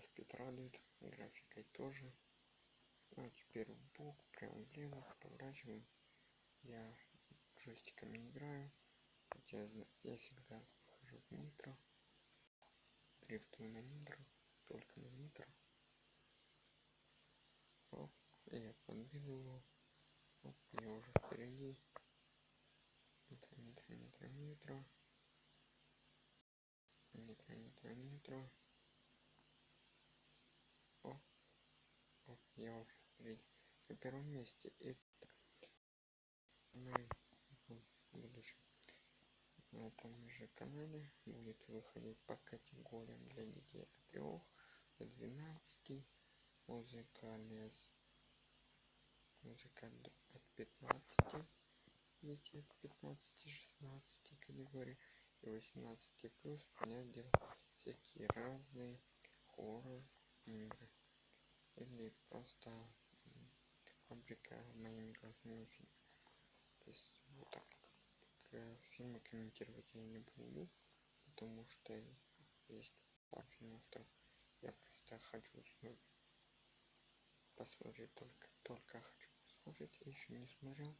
спит радует графикой тоже. Ну теперь в бок прям влево поворачиваем я джойстиком играю хотя я всегда хожу в нитро. Дрифтую на нитро только на нитро. Оп, я подбил его. Оп, я уже впереди. Нитро нитро нитро нитро. Нитро нитро нитро я впереди на первом месте и мой будущем на этом же канале будет выходить по категориям для детей от 3 до 12 музыкальные музыка от 15 дети от 15 16 категории и 18 плюс понять дело всякие разные хоррор игры или просто фабрика моими глазами фильм. То есть вот так фильмы комментировать я не буду потому что есть пару фильмов то я просто хочу посмотреть только только хочу посмотреть еще не смотрел.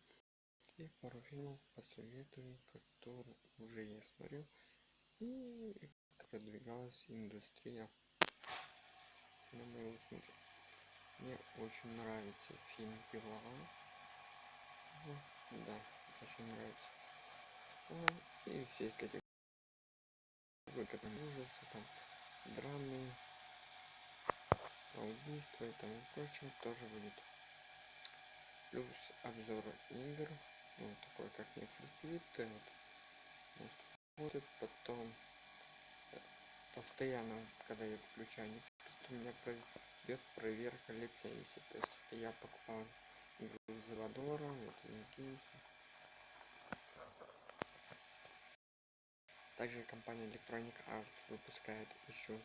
И пару фильмов посоветую которые уже я смотрел. И продвигалась индустрия на моего смотреть мне очень нравится фильм пила да очень нравится. И все категории. Ужасы там драмы убийства и тому прочее тоже будет. Плюс обзор игр ну, такой как флипит вот, будет потом постоянно когда я включаю не у меня идет проверка лицензии то есть я покупал игру за доллара вот и также компания electronic arts выпускает еще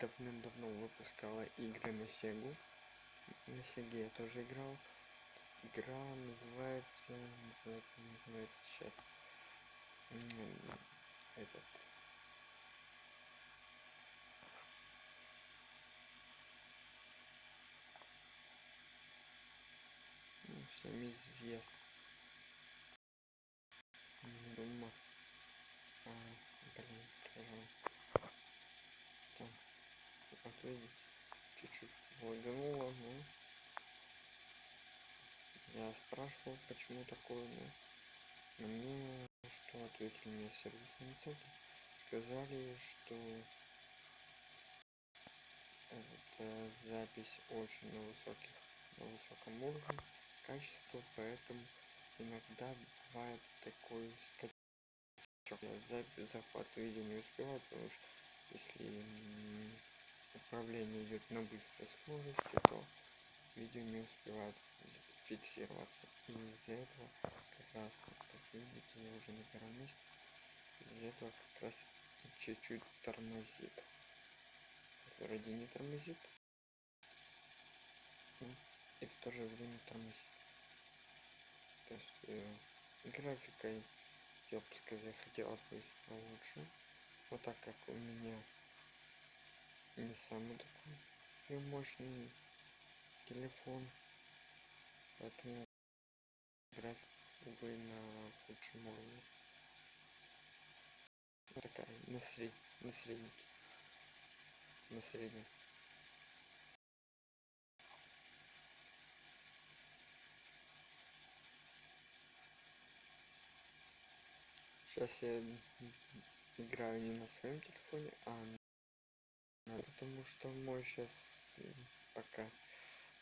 давным-давно выпускала игры на сегу. На сеге я тоже играл. Игра называется называется называется сейчас. Этот всем известно думаю а, блин там вот видите чуть-чуть лагануло ну. Я спрашивал почему такое ну мне что ответили мне сервисные центр сказали что это запись очень на высоких на высоком уровне качества поэтому иногда бывает такой скачок. Запись захват видео не успеваю потому что если управление идет на быстрой скорости то видео не успевает фиксироваться. И из-за этого как раз как видите я уже первом месте из-за этого как раз чуть-чуть тормозит. Вроде не тормозит. И в то же время тормозит графикой я бы сказать хотелось бы лучше вот так как у меня не самый такой мощный телефон. Поэтому график увы на худшем уровне. Такая на сред на среднике на среднем сейчас я играю не на своем телефоне а на потому что мой сейчас пока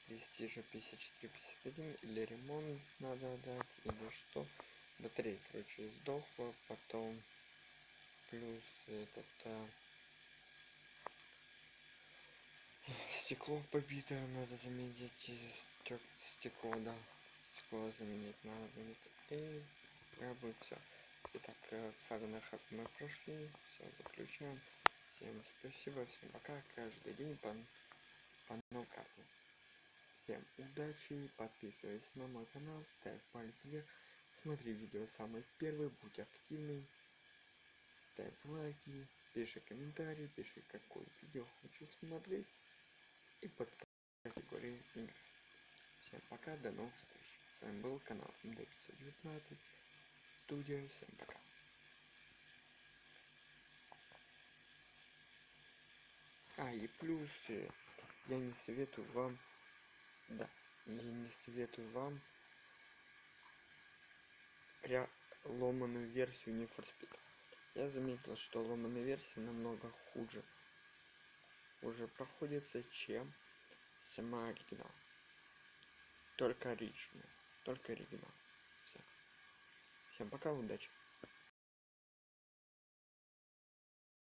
престижа 54 51 или ремонт надо отдать или что. Батарея короче сдохла потом плюс этот а, стекло побитое надо заменить стекло да стекло заменить надо. Будет и как бы все итак фагнахов мы прошли все выключаем. Всем спасибо всем пока. Каждый день по, по новой карте всем удачи подписывайся на мой канал ставь палец вверх. Смотри видео самый первый будь активный ставь лайки, пиши комментарии, пиши какое видео хочешь смотреть. И под категорией игр. Всем пока, до новых встреч. С вами был канал МД519, студия, всем пока. А, и плюс я не советую вам, да, я не советую вам пря ломаную версию не Speed. Я заметил, что ломаная версия намного хуже уже проходится, чем сама оригинал. Только оригинал. Только оригинал. Все. Всем пока, удачи.